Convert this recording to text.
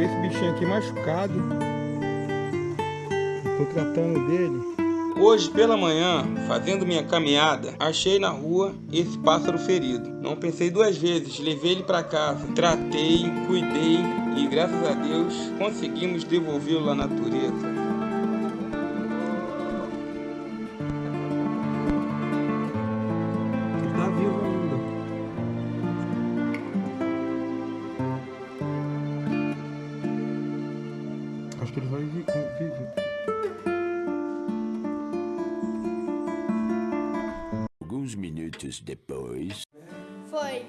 Achei esse bichinho aqui machucado. Tô tratando dele. Hoje pela manhã, fazendo minha caminhada, achei na rua esse pássaro ferido. Não pensei duas vezes, levei ele para casa, tratei, cuidei e graças a Deus conseguimos devolvê-lo à natureza. Acho que ele vai viver. Alguns minutos depois. Foi.